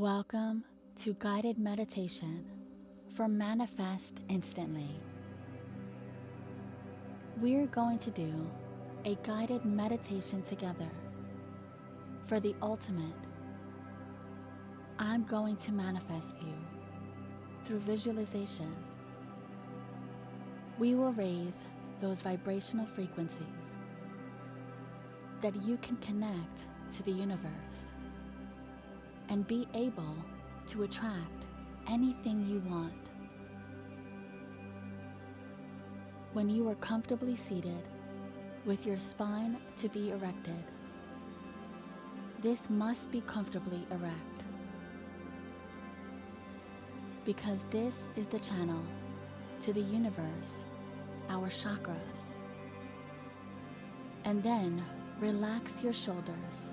Welcome to guided meditation for Manifest Instantly. We're going to do a guided meditation together for the ultimate. I'm going to manifest you through visualization. We will raise those vibrational frequencies that you can connect to the universe and be able to attract anything you want. When you are comfortably seated with your spine to be erected, this must be comfortably erect because this is the channel to the universe, our chakras. And then relax your shoulders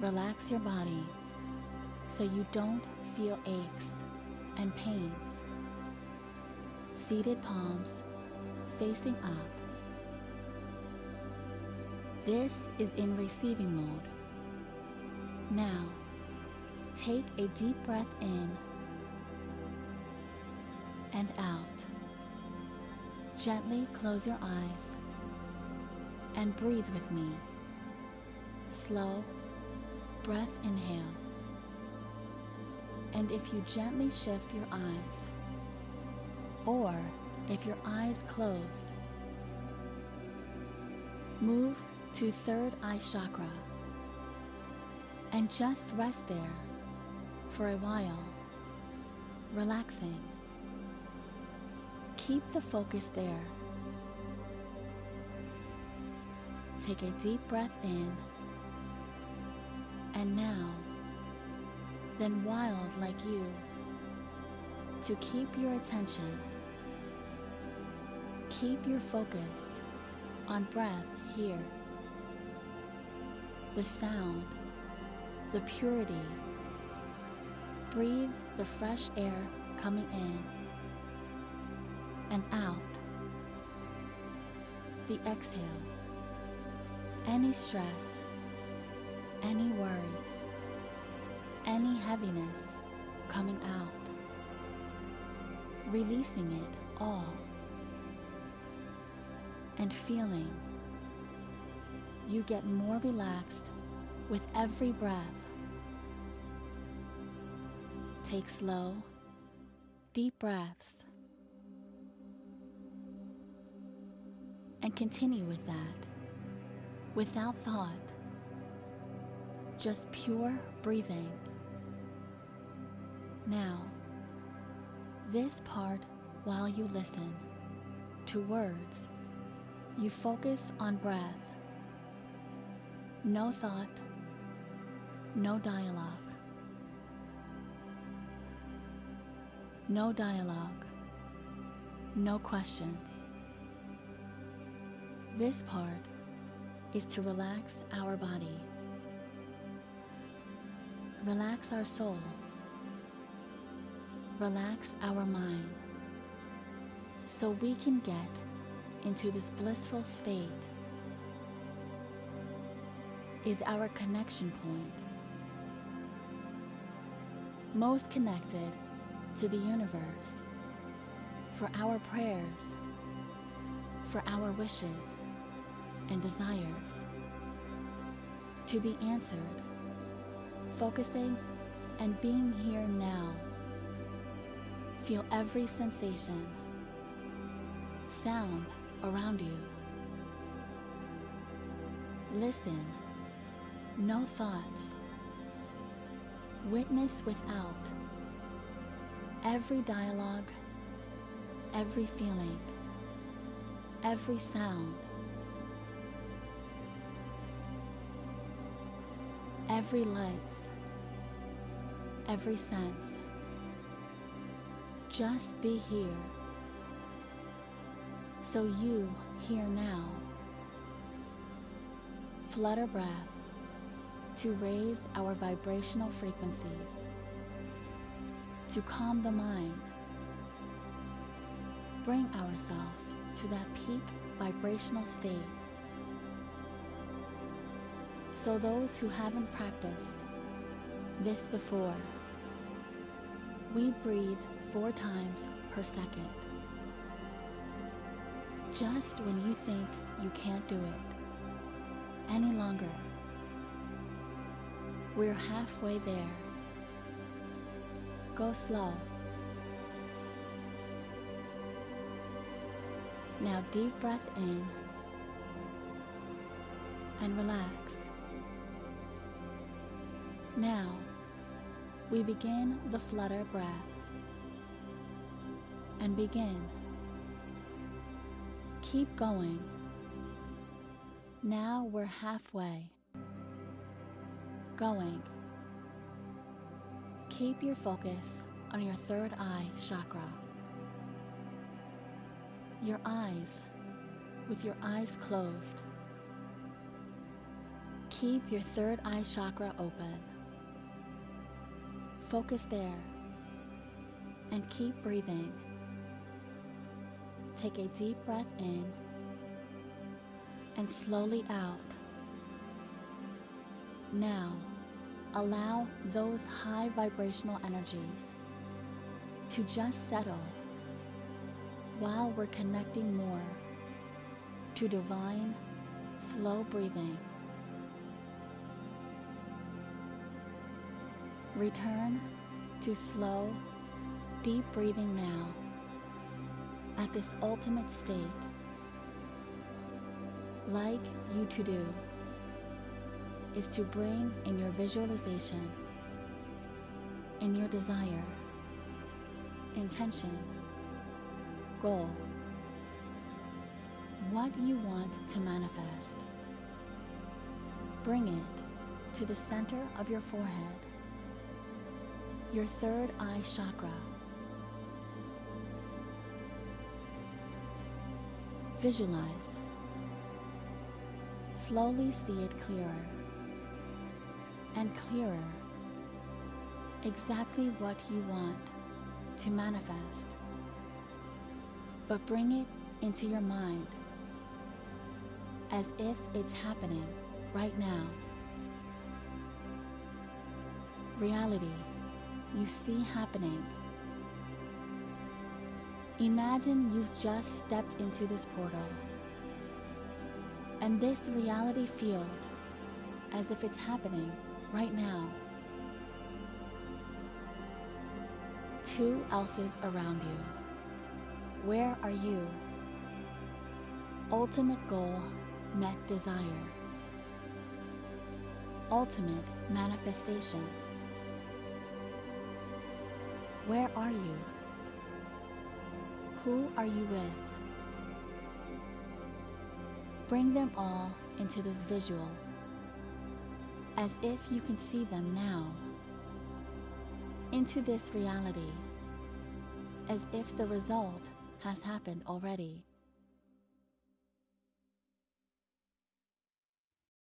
Relax your body so you don't feel aches and pains. Seated palms facing up. This is in receiving mode. Now, take a deep breath in and out. Gently close your eyes and breathe with me. Slow breath inhale. And if you gently shift your eyes, or if your eyes closed, move to third eye chakra and just rest there for a while, relaxing. Keep the focus there. Take a deep breath in and now, then wild like you, to keep your attention, keep your focus on breath here, the sound, the purity. Breathe the fresh air coming in and out. The exhale, any stress, any worries, any heaviness coming out, releasing it all, and feeling you get more relaxed with every breath. Take slow, deep breaths and continue with that without thought just pure breathing. Now, this part while you listen to words, you focus on breath. No thought, no dialogue. No dialogue, no questions. This part is to relax our body relax our soul, relax our mind, so we can get into this blissful state. Is our connection point. Most connected to the universe. For our prayers, for our wishes and desires. To be answered focusing and being here now. Feel every sensation, sound around you. Listen, no thoughts. Witness without every dialogue, every feeling, every sound. Every light, every sense. Just be here. So you here now. Flutter breath to raise our vibrational frequencies, to calm the mind, bring ourselves to that peak vibrational state, So, those who haven't practiced this before, we breathe four times per second. Just when you think you can't do it any longer, we're halfway there. Go slow. Now, deep breath in and relax. Now, we begin the flutter breath and begin. Keep going. Now we're halfway. Going. Keep your focus on your third eye chakra. Your eyes, with your eyes closed. Keep your third eye chakra open. Focus there and keep breathing. Take a deep breath in and slowly out. Now, allow those high vibrational energies to just settle while we're connecting more to divine, slow breathing. Return to slow, deep breathing now at this ultimate state, like you to do, is to bring in your visualization, in your desire, intention, goal, what you want to manifest. Bring it to the center of your forehead your third eye chakra. Visualize. Slowly see it clearer and clearer exactly what you want to manifest. But bring it into your mind as if it's happening right now. Reality you see happening. Imagine you've just stepped into this portal and this reality field as if it's happening right now. Two else's around you. Where are you? Ultimate goal met desire. Ultimate manifestation. Where are you? Who are you with? Bring them all into this visual, as if you can see them now, into this reality, as if the result has happened already.